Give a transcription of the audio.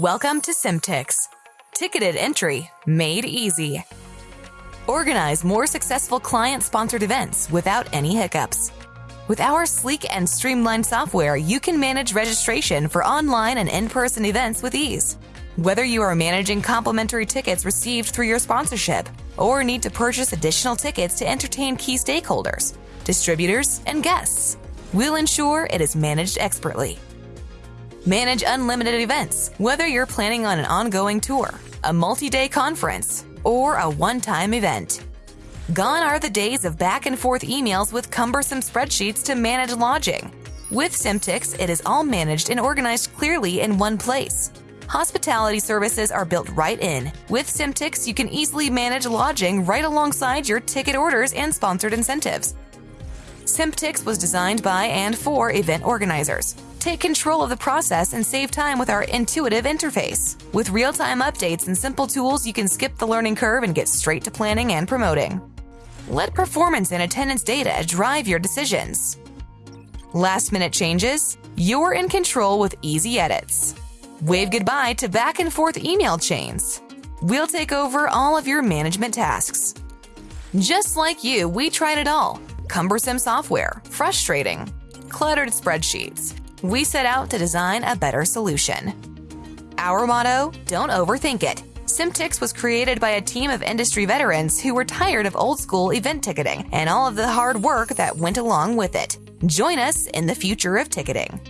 Welcome to Simtix. Ticketed entry made easy. Organize more successful client sponsored events without any hiccups. With our sleek and streamlined software, you can manage registration for online and in person events with ease. Whether you are managing complimentary tickets received through your sponsorship or need to purchase additional tickets to entertain key stakeholders, distributors, and guests, we'll ensure it is managed expertly. Manage unlimited events, whether you're planning on an ongoing tour, a multi day conference, or a one time event. Gone are the days of back and forth emails with cumbersome spreadsheets to manage lodging. With Simtix, it is all managed and organized clearly in one place. Hospitality services are built right in. With Simtix, you can easily manage lodging right alongside your ticket orders and sponsored incentives. Simtix was designed by and for event organizers. Take control of the process and save time with our intuitive interface. With real time updates and simple tools, you can skip the learning curve and get straight to planning and promoting. Let performance and attendance data drive your decisions. Last minute changes? You're in control with easy edits. Wave goodbye to back and forth email chains. We'll take over all of your management tasks. Just like you, we tried it all cumbersome software, frustrating, cluttered spreadsheets. We set out to design a better solution. Our motto don't overthink it. Simtix was created by a team of industry veterans who were tired of old school event ticketing and all of the hard work that went along with it. Join us in the future of ticketing.